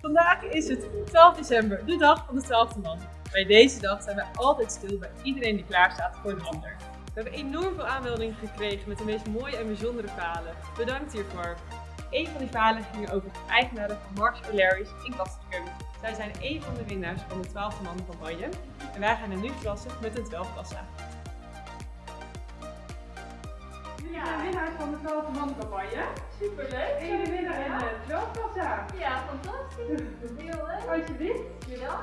Vandaag is het 12 december, de dag van de 12e man. Bij deze dag zijn wij altijd stil bij iedereen die klaar staat voor de ander. We hebben enorm veel aanmeldingen gekregen met de meest mooie en bijzondere verhalen. Bedankt hiervoor. Een van die verhalen ging over de eigenaren van Marks O'Larry's in Kastrikum. Zij zijn een van de winnaars van de 12e man campagne en wij gaan hen nu verrassen met een 12 kassa. Jullie zijn winnaars van de 12 man campagne. Superleuk. Really? this? You know?